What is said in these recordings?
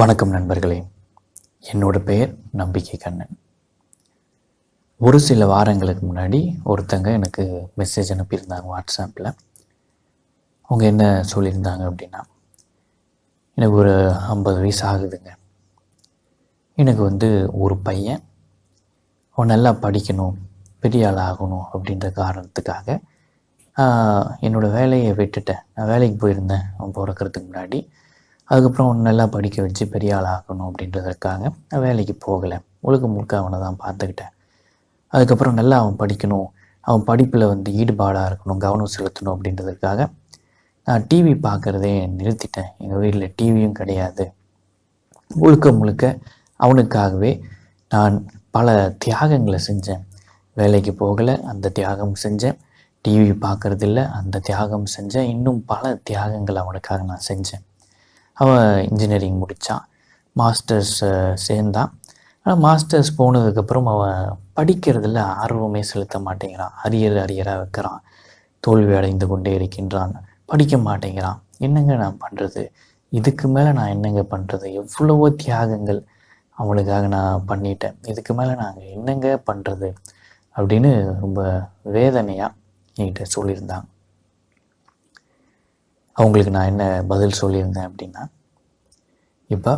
வணக்கம் நண்பர்களே. என்னோட பெயர் நம்பிக்கை கண்ணன். ஒரு சில வாரங்களுக்கு முன்னாடி ஒருத்தங்க எனக்கு மெசேஜ் அனுப்பியிருந்தாங்க வாட்ஸ்அப்பில் அவங்க என்ன சொல்லியிருந்தாங்க அப்படின்னா எனக்கு ஒரு ஐம்பது வயசு ஆகுதுங்க. எனக்கு வந்து ஒரு பையன். அவன் நல்லா படிக்கணும். பெரிய ஆள் ஆகணும். அப்படின்ற காரணத்துக்காக என்னோடய என்னோட வேலையை விட்டுட்டேன். நான் வேலைக்கு போயிருந்தேன். அவன் பிறக்கறதுக்கு முன்னாடி அதுக்கப்புறம் நல்லா படிக்க வச்சு பெரிய ஆள் ஆகணும் அப்படின்றதுக்காக நான் வேலைக்கு போகலை. முழுக்க முழுக்க அவனை தான் பார்த்துக்கிட்டேன். அதுக்கப்புறம் நல்லா அவன் படிக்கணும். அவன் படிப்பில் வந்து ஈடுபாடாக இருக்கணும் கவனம் செலுத்தணும் அப்படின்றதுக்காக நான் டிவி பார்க்குறதே நிறுத்திட்டேன். எங்கள் வீட்டில் டிவியும் கிடையாது. முழுக்க முழுக்க அவனுக்காகவே நான் பல தியாகங்களை செஞ்சேன். வேலைக்கு போகலை அந்த தியாகம் செஞ்சேன். டிவி பார்க்குறதில்ல அந்த தியாகம் செஞ்சேன். இன்னும் பல தியாகங்கள் அவனுக்காக நான் செஞ்சேன். அவன் இன்ஜினியரிங் முடித்தான் மாஸ்டர்ஸ் சேர்ந்தான். ஆனால் மாஸ்டர்ஸ் போனதுக்கப்புறம் அவன் படிக்கிறதுல ஆர்வமே செலுத்த மாட்டேங்கிறான். அரியர் அரியராக வைக்கிறான். தோல்வி அடைந்து கொண்டே இருக்கின்றான். படிக்க மாட்டேங்கிறான். என்னங்க நான் பண்ணுறது இதுக்கு மேலே நான் என்னங்க பண்ணுறது எவ்வளவோ தியாகங்கள் அவனுக்காக நான் பண்ணிட்டேன். இதுக்கு மேலே நாங்கள் என்னங்க பண்ணுறது அப்படின்னு ரொம்ப வேதனையாக என்கிட்ட சொல்லியிருந்தாங்க அவங்களுக்கு நான் என்ன பதில் சொல்லியிருந்தேன் அப்படின்னா இப்போ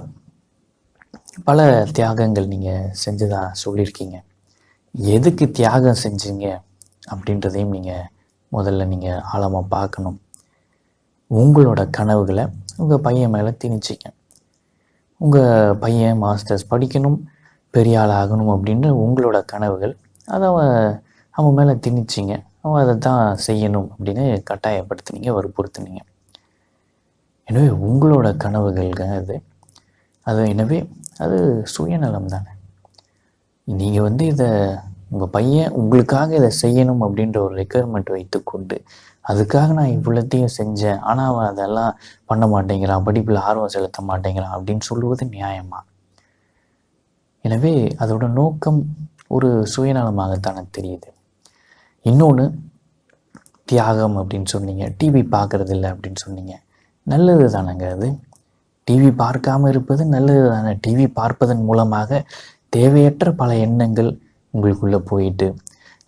பல தியாகங்கள் நீங்கள் செஞ்சதாக சொல்லியிருக்கீங்க. எதுக்கு தியாகம் செஞ்சீங்க அப்படின்றதையும் நீங்கள் முதல்ல நீங்கள் ஆழமாக பார்க்கணும். உங்களோட கனவுகளை உங்கள் பையன் மேலே திணிச்சிங்க. உங்கள் பையன் மாஸ்டர்ஸ் படிக்கணும் பெரிய ஆள் ஆகணும் அப்படின்னு உங்களோட கனவுகள் அதை அவன் அவன் மேலே திணிச்சிங்க. அவன் அதை தான் செய்யணும் அப்படின்னு கட்டாயப்படுத்துனீங்க வற்புறுத்துனீங்க. எனவே உங்களோட கனவுகள்ங்க அது. அது எனவே அது சுயநலம் தானே நீங்கள் வந்து இதை உங்கள் பையன் உங்களுக்காக இதை செய்யணும் அப்படின்ற ஒரு ரெக்குயர்மெண்ட் வைத்துக்கொண்டு அதுக்காக நான் இவ்வளோத்தையும் செஞ்சேன் ஆனால் அவன் அதெல்லாம் பண்ண மாட்டேங்கிறான் படிப்பில் ஆர்வம் செலுத்த மாட்டேங்கிறான் அப்படின்னு சொல்லுவது நியாயமா? எனவே அதோட நோக்கம் ஒரு சுயநலமாகத்தானே தெரியுது. இன்னொன்று தியாகம் அப்படின்னு சொன்னீங்க டிவி பார்க்குறதில்ல அப்படின்னு சொன்னீங்க. நல்லது தானேங்க அது? டிவி பார்க்காம இருப்பது நல்லது தானே டிவி பார்ப்பதன் மூலமாக தேவையற்ற பல எண்ணங்கள் உங்களுக்குள்ளே போயிட்டு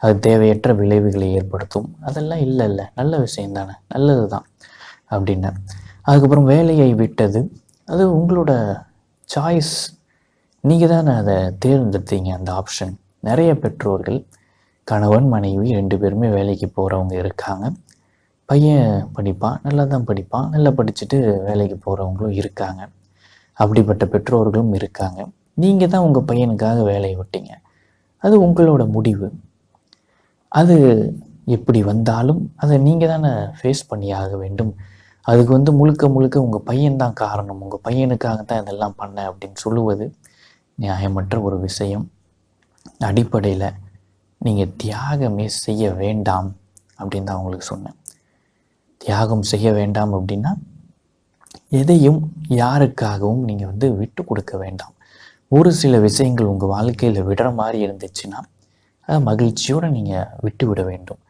அது தேவையற்ற விளைவுகளை ஏற்படுத்தும். அதெல்லாம் இல்லை இல்லை நல்ல விஷயம் தானே நல்லது தான் அப்படின்னு. அதுக்கப்புறம் வேலையை விட்டது. அது உங்களோட சாய்ஸ் நீங்கள் தானே அதை தேர்ந்தெடுத்தீங்க அந்த ஆப்ஷன் நிறைய பெற்றோர்கள் கணவன் மனைவி ரெண்டு பேருமே வேலைக்கு போகிறவங்க இருக்காங்க. பையன் படிப்பான் நல்லா தான் படிப்பான் நல்லா படிச்சுட்டு வேலைக்கு போகிறவங்களும் இருக்காங்க. அப்படிப்பட்ட பெற்றோர்களும் இருக்காங்க. நீங்கள் தான் உங்கள் பையனுக்காக வேலையை விட்டீங்க. அது உங்களோட முடிவு. அது எப்படி வந்தாலும் அதை நீங்கள் தானே ஃபேஸ் பண்ணி ஆக வேண்டும். அதுக்கு வந்து முழுக்க முழுக்க உங்கள் பையன்தான் காரணம். உங்கள் பையனுக்காக தான் இதெல்லாம் பண்ண அப்படின்னு சொல்லுவது நியாயமற்ற ஒரு விஷயம். அடிப்படையில் நீங்கள் தியாகமே செய்ய வேண்டாம் அப்படின்னு தான் உங்களுக்கு சொன்னேன். தியாகம் செய்ய வேண்டாம் அப்படின்னா எதையும் யாருக்காகவும் நீங்கள் வந்து விட்டு கொடுக்க வேண்டாம். ஒரு சில விஷயங்கள் உங்கள் வாழ்க்கையில் விடுற மாதிரி இருந்துச்சுன்னா அதை மகிழ்ச்சியோடு நீங்கள் விட்டு விட வேண்டும்.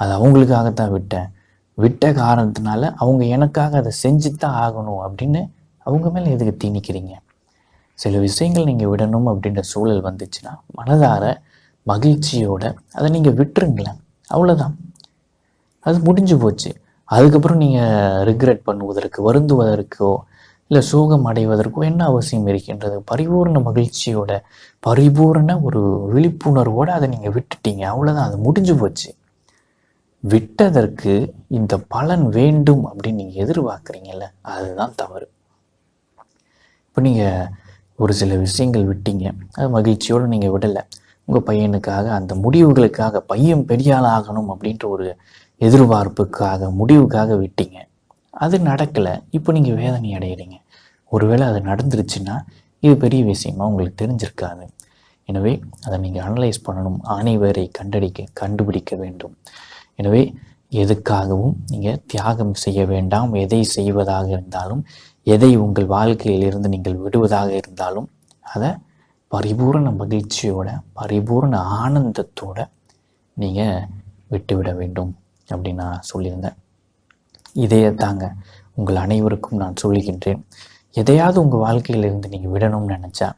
அது அவங்களுக்காகத்தான் விட்டேன். விட்ட காரணத்தினால அவங்க எனக்காக அதை செஞ்சு தான் ஆகணும் அப்படின்னு அவங்க மேலே எதுக்கு திணிக்கிறீங்க? சில விஷயங்கள் நீங்கள் விடணும் அப்படின்ற சூழல் வந்துச்சுன்னா மனதார மகிழ்ச்சியோட அதை நீங்கள் விட்டுருங்களேன். அவ்வளோதான் அது முடிஞ்சு போச்சு. அதுக்கப்புறம் நீங்கள் ரிக்ரெட் பண்ணுவதற்கு வருந்துவதற்கோ இல்லை சோகம் அடைவதற்கோ என்ன அவசியம் இருக்கின்றது? பரிபூர்ண மகிழ்ச்சியோட பரிபூர்ண ஒரு விழிப்புணர்வோடு அதை நீங்கள் விட்டுட்டீங்க. அவ்வளோதான் அது முடிஞ்சு போச்சு. விட்டதற்கு இந்த பலன் வேண்டும் அப்படின்னு நீங்கள் எதிர்பார்க்குறீங்கல்ல அதுதான் தவறு. இப்போ நீங்கள் ஒரு சில விஷயங்கள் விட்டீங்க. அது மகிழ்ச்சியோடு நீங்கள் விடலை. உங்கள் பையனுக்காக அந்த முடிவுகளுக்காக பையன் பெரிய ஆகணும் அப்படின்ற ஒரு எதிர்பார்ப்புக்காக முடிவுக்காக விட்டீங்க. அது நடக்கலை. இப்போ நீங்கள் வேதனை அடைகிறீங்க ஒருவேளை அது நடந்துருச்சுன்னா இது பெரிய விஷயமா உங்களுக்கு தெரிஞ்சிருக்காது. எனவே அதை நீங்கள் அனலைஸ் பண்ணணும். அனைவரை கண்டடிக்க கண்டுபிடிக்க வேண்டும். எனவே எதுக்காகவும் நீங்கள் தியாகம் செய்ய வேண்டாம். எதை செய்வதாக இருந்தாலும் எதை உங்கள் வாழ்க்கையிலிருந்து நீங்கள் விடுவதாக இருந்தாலும் அதை பரிபூரண மகிழ்ச்சியோட பரிபூரண ஆனந்தத்தோட நீங்கள் விட்டுவிட வேண்டும். அப்படின்னு நான் சொல்லியிருந்தேன். இதையே தாங்க உங்கள் அனைவருக்கும் நான் சொல்லுகின்றேன் எதையாவது உங்கள் வாழ்க்கையிலிருந்து நீங்கள் விடணும்னு நினச்சா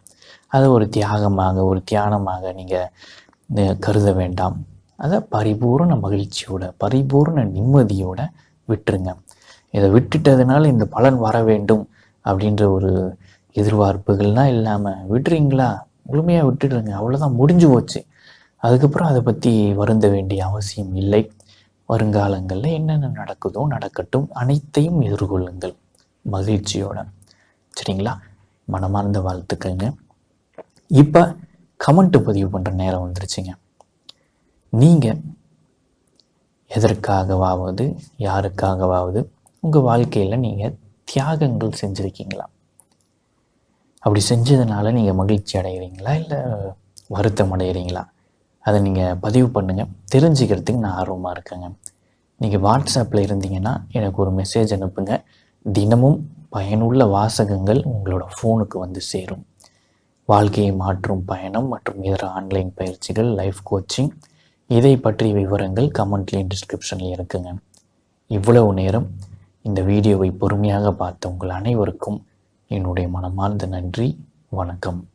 அதை ஒரு தியாகமாக ஒரு தியானமாக நீங்கள் கருத வேண்டாம். அதை பரிபூர்ண மகிழ்ச்சியோட பரிபூர்ண நிம்மதியோட விட்டுருங்க. இதை விட்டுட்டதுனால இந்த பலன் வர வேண்டும் அப்படின்ற ஒரு எதிர்பார்ப்புகள்லாம் இல்லாமல் விட்டுறீங்களா? முழுமையாக விட்டுடுங்க. அவ்வளோதான் முடிஞ்சு போச்சு. அதுக்கப்புறம் அதை பற்றி வருந்த வேண்டிய அவசியம் இல்லை. வருங்காலங்களில் என்னென்ன நடக்குதோ நடக்கட்டும் அனைத்தையும் எதிர்கொள்ளுங்கள். மகிழ்ச்சியோட. சரிங்களா? மனமார்ந்த வாழ்த்துக்கள்ங்க. இப்போ கமெண்ட் பதிவு பண்ணுற நேரம் வந்துருச்சுங்க. நீங்கள் எதற்காகவாவது யாருக்காகவாவது உங்கள் வாழ்க்கையில் நீங்கள் தியாகங்கள் செஞ்சுருக்கீங்களா? அப்படி செஞ்சதுனால நீங்கள் மகிழ்ச்சி அடைகிறீங்களா இல்லை வருத்தம் அடைகிறீங்களா அதை நீங்கள் பதிவு பண்ணுங்கள் தெரிஞ்சுக்கிறதுக்கு நான் ஆர்வமாக இருக்கேங்க. நீங்கள் வாட்ஸ்அப்பில் இருந்தீங்கன்னா எனக்கு ஒரு மெசேஜ் அனுப்புங்க. தினமும் பயனுள்ள வாசகங்கள் உங்களோட ஃபோனுக்கு வந்து சேரும். வாழ்க்கையை மாற்றும் பயணம் மற்றும் இதர ஆன்லைன் பயிற்சிகள் லைஃப் கோச்சிங் இதை பற்றிய விவரங்கள் கமெண்ட்லேயும் டிஸ்கிரிப்ஷன்லேயும் இருக்குங்க. இவ்வளவு நேரம் இந்த வீடியோவை பொறுமையாக பார்த்த உங்கள் அனைவருக்கும் என்னுடைய மனமார்ந்த நன்றி. வணக்கம்.